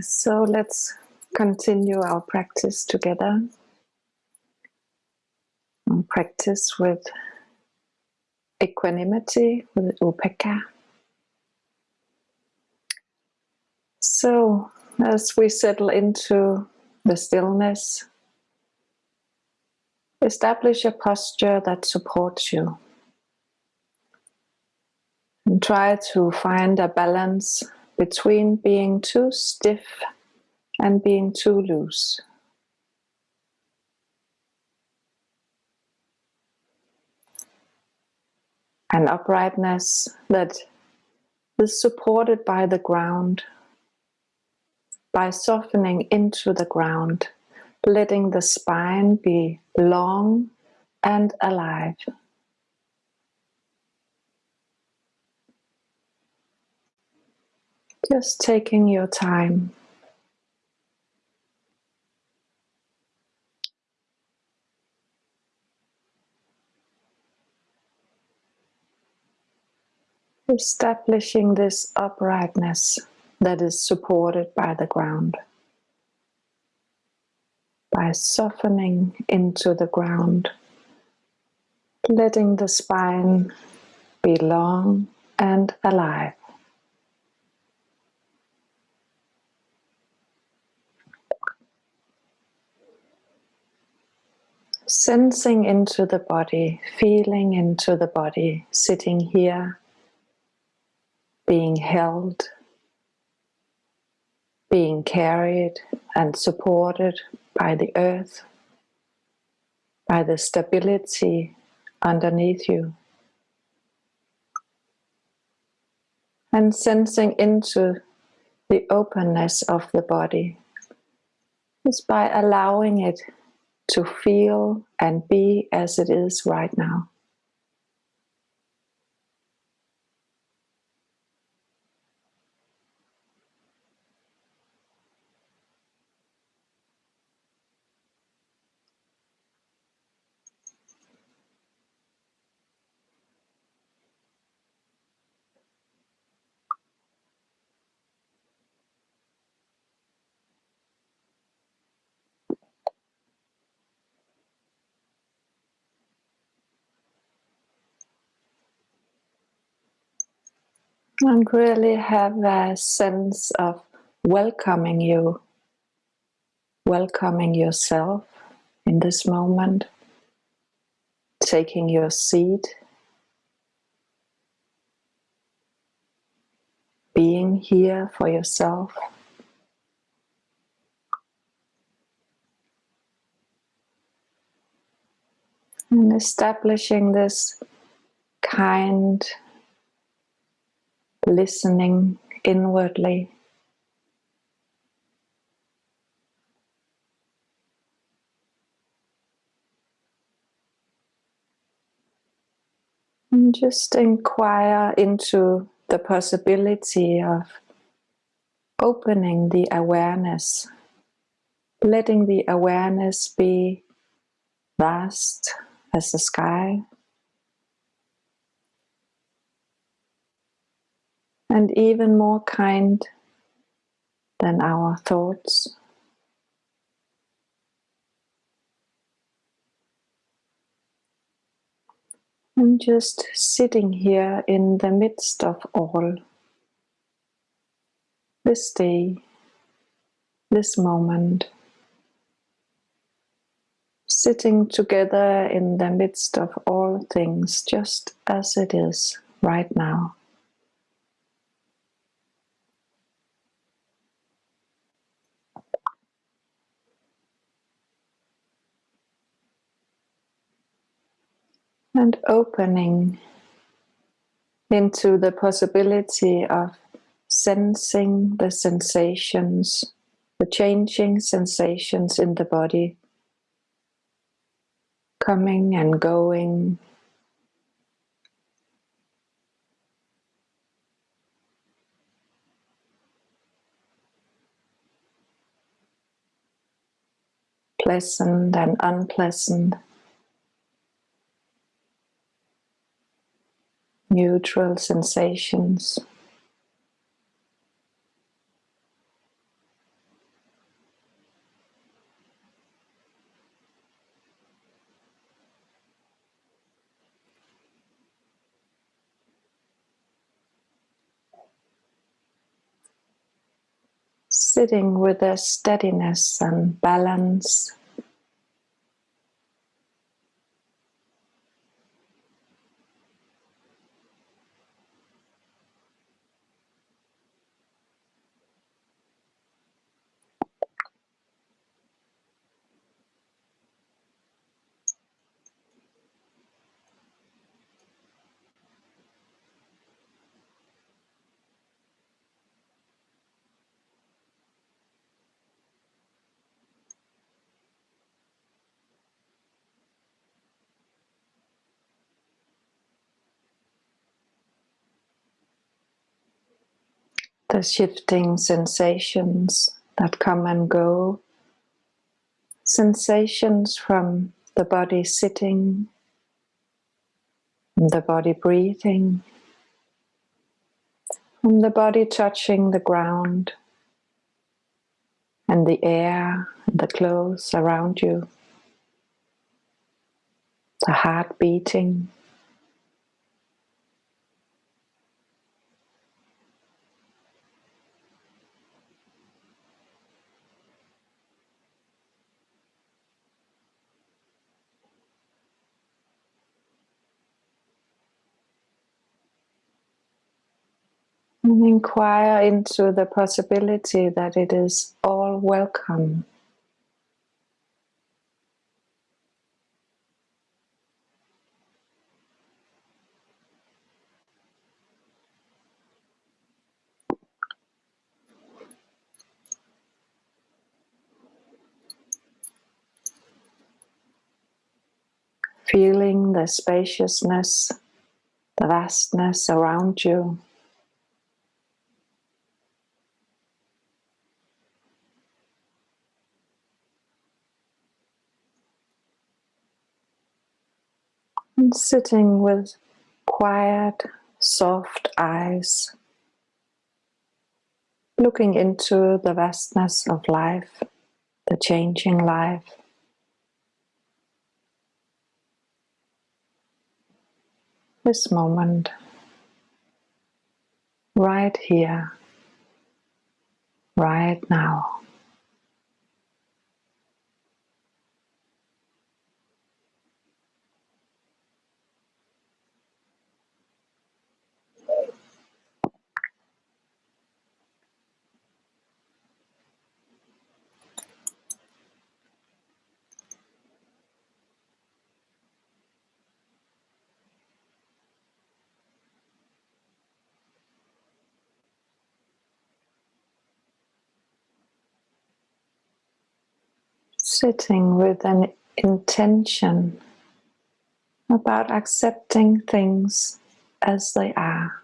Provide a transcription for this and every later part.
So let's continue our practice together. And practice with equanimity, with upekkha. So, as we settle into the stillness, establish a posture that supports you. And try to find a balance between being too stiff and being too loose. An uprightness that is supported by the ground, by softening into the ground, letting the spine be long and alive. Just taking your time. Establishing this uprightness that is supported by the ground. By softening into the ground, letting the spine be long and alive. Sensing into the body, feeling into the body, sitting here, being held, being carried and supported by the earth, by the stability underneath you. And sensing into the openness of the body is by allowing it to feel and be as it is right now. And really have a sense of welcoming you, welcoming yourself in this moment, taking your seat, being here for yourself. And establishing this kind listening inwardly. And just inquire into the possibility of opening the awareness, letting the awareness be vast as the sky. And even more kind than our thoughts. And just sitting here in the midst of all, this day, this moment, sitting together in the midst of all things just as it is right now. And opening into the possibility of sensing the sensations, the changing sensations in the body, coming and going. Pleasant and unpleasant. neutral sensations. Sitting with a steadiness and balance the shifting sensations that come and go, sensations from the body sitting, the body breathing, from the body touching the ground and the air and the clothes around you, the heart beating. And inquire into the possibility that it is all welcome. Feeling the spaciousness, the vastness around you. And sitting with quiet, soft eyes, looking into the vastness of life, the changing life. This moment, right here, right now. Sitting with an intention about accepting things as they are.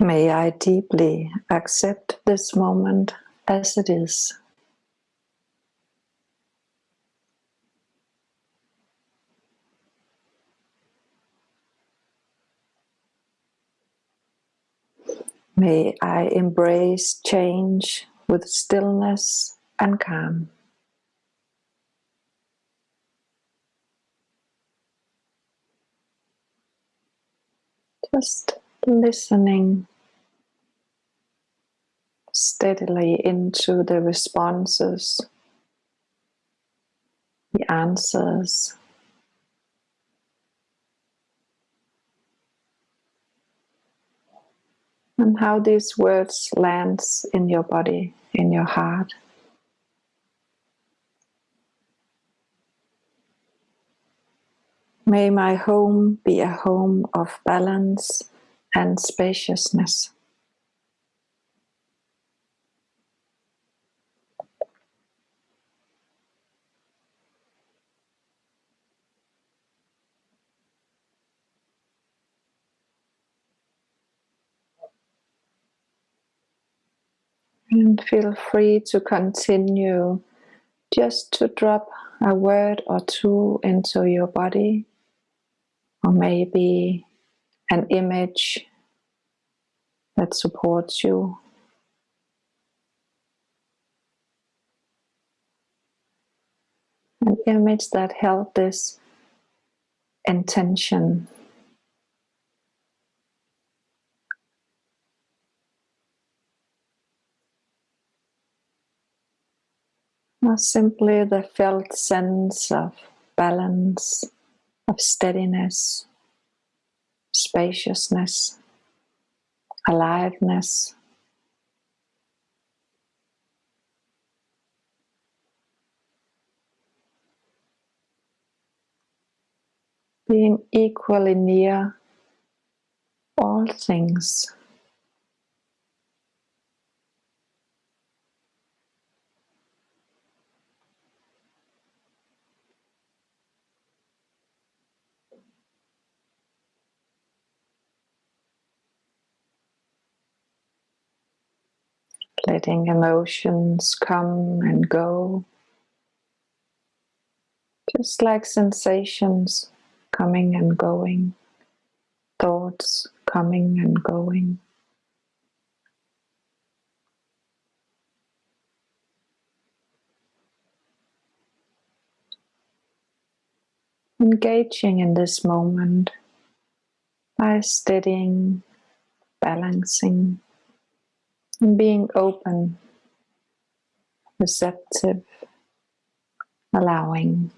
May I deeply accept this moment as it is. May I embrace change with stillness and calm. Just listening steadily into the responses, the answers. And how these words lands in your body, in your heart. May my home be a home of balance and spaciousness. And feel free to continue just to drop a word or two into your body or maybe an image that supports you. An image that held this intention or simply the felt sense of balance, of steadiness, spaciousness, aliveness. Being equally near all things. Letting emotions come and go, just like sensations coming and going, thoughts coming and going. Engaging in this moment by steadying, balancing, being open, receptive, allowing.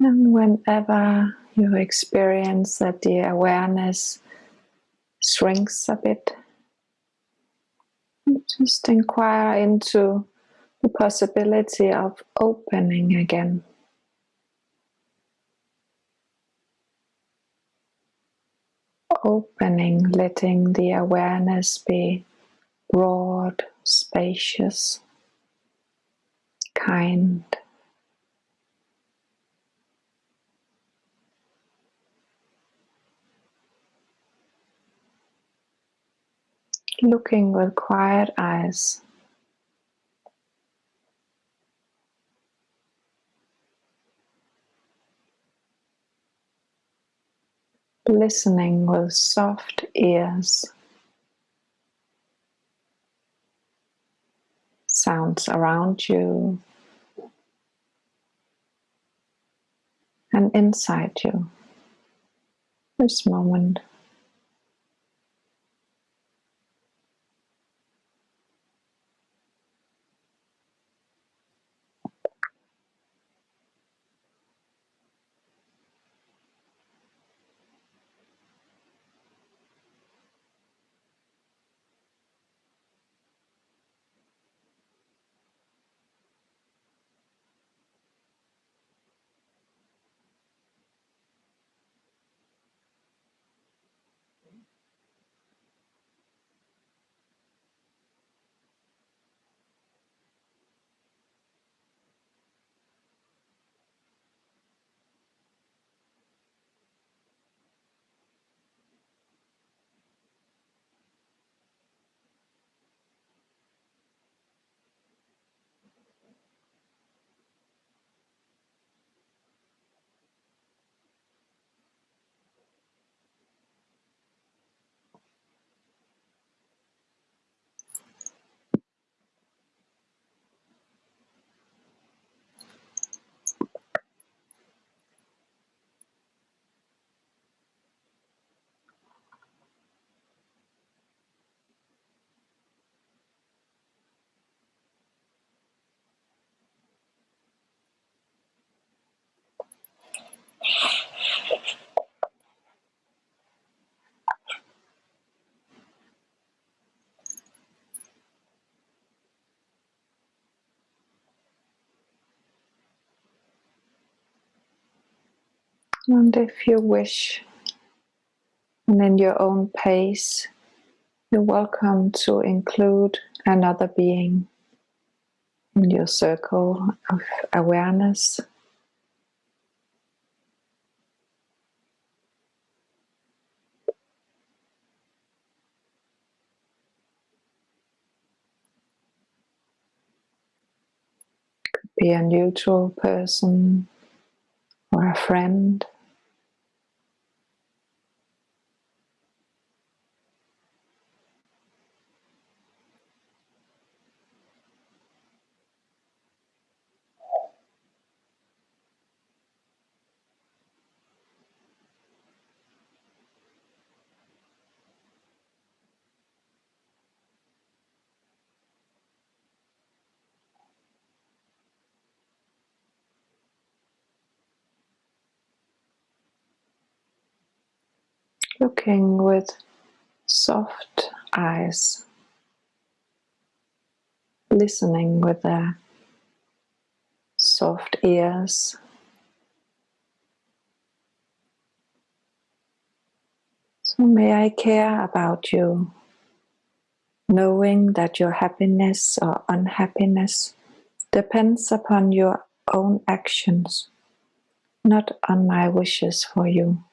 And whenever you experience that the awareness shrinks a bit, just inquire into the possibility of opening again. Opening, letting the awareness be broad, spacious, kind. Looking with quiet eyes. Listening with soft ears. Sounds around you and inside you. This moment. And if you wish, and in your own pace, you're welcome to include another being in your circle of awareness. Could be a neutral person or a friend. Looking with soft eyes, listening with their soft ears. So may I care about you, knowing that your happiness or unhappiness depends upon your own actions, not on my wishes for you.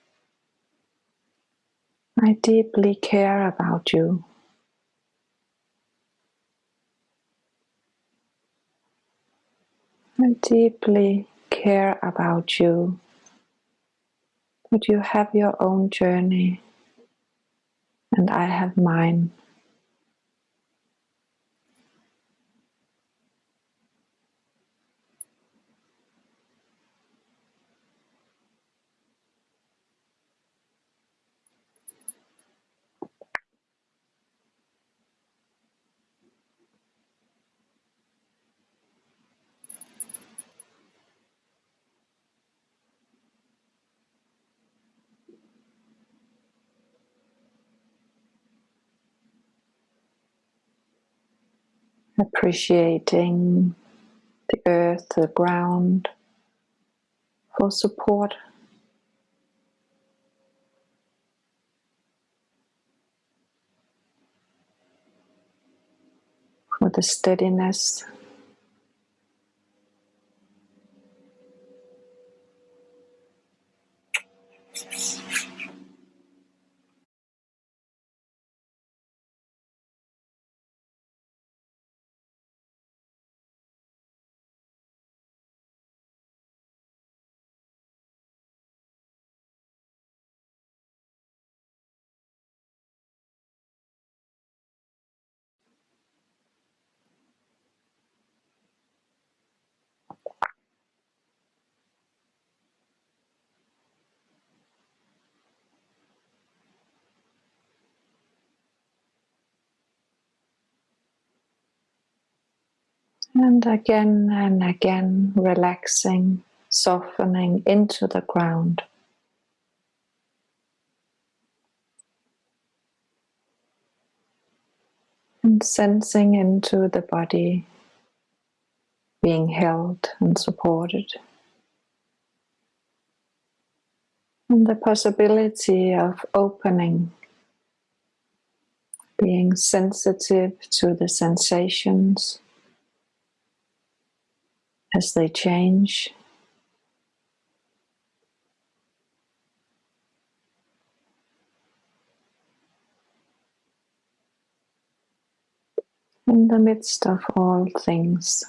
I deeply care about you. I deeply care about you, but you have your own journey and I have mine. Appreciating the earth, the ground for support. For the steadiness And again and again, relaxing, softening into the ground. And sensing into the body being held and supported. And the possibility of opening, being sensitive to the sensations as they change. In the midst of all things.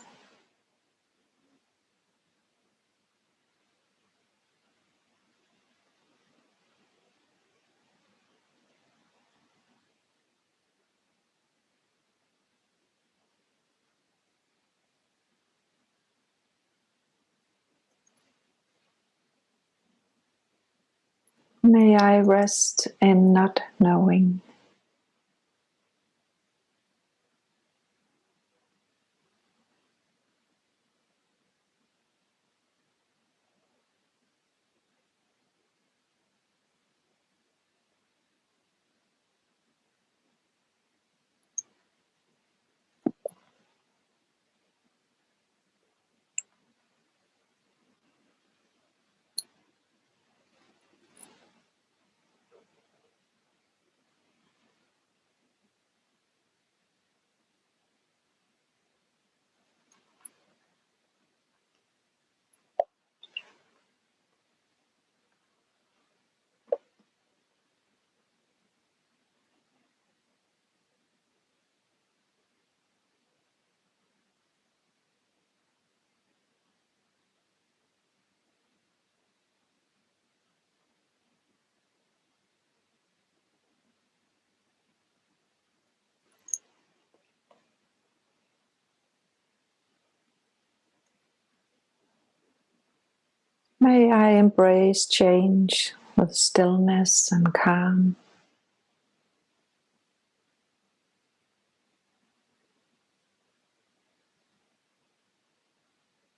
May I rest in not knowing. May I embrace change with stillness and calm.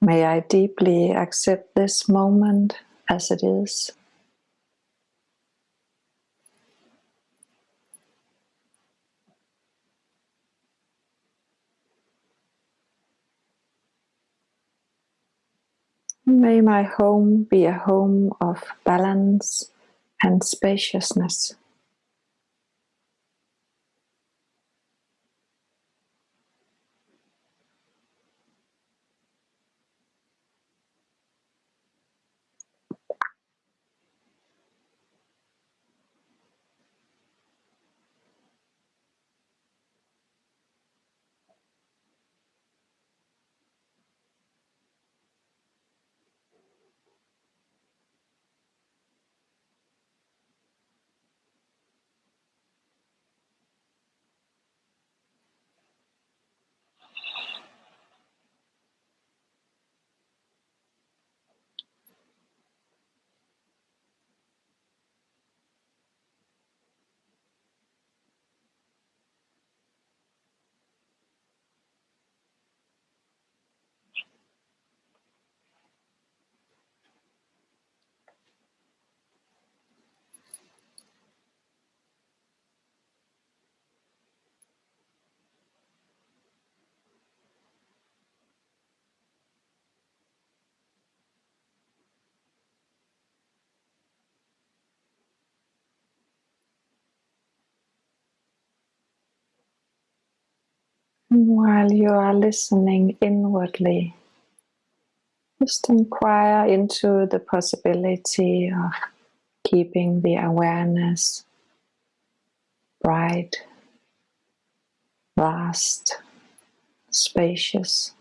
May I deeply accept this moment as it is. May my home be a home of balance and spaciousness. While you are listening inwardly, just inquire into the possibility of keeping the awareness bright, vast, spacious.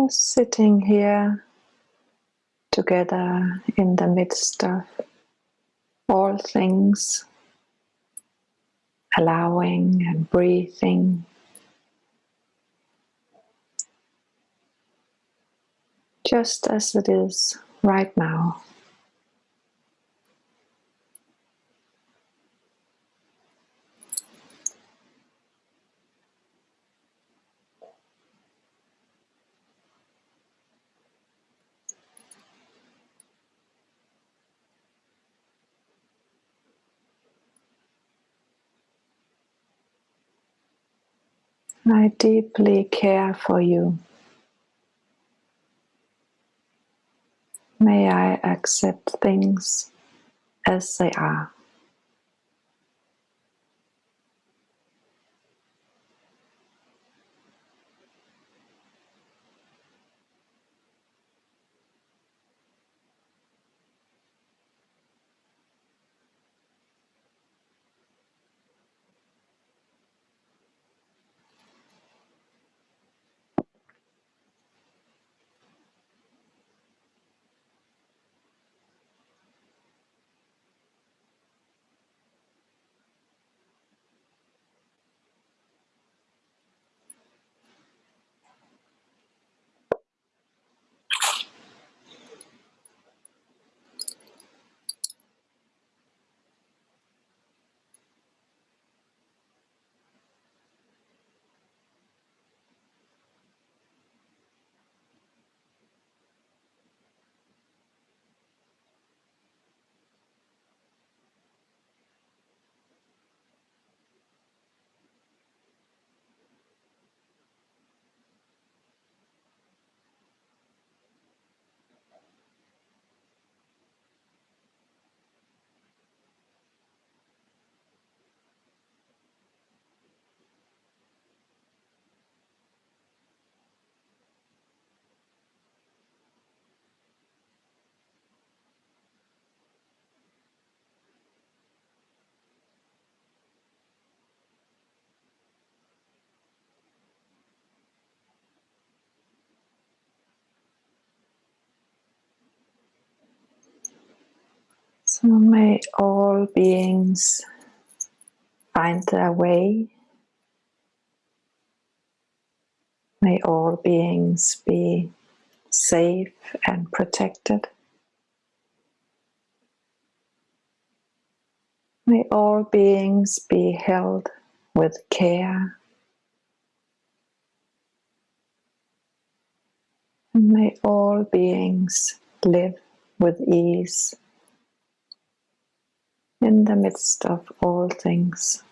Just sitting here together in the midst of all things, allowing and breathing. Just as it is right now. I deeply care for you. May I accept things as they are. So may all beings find their way. May all beings be safe and protected. May all beings be held with care. May all beings live with ease in the midst of all things.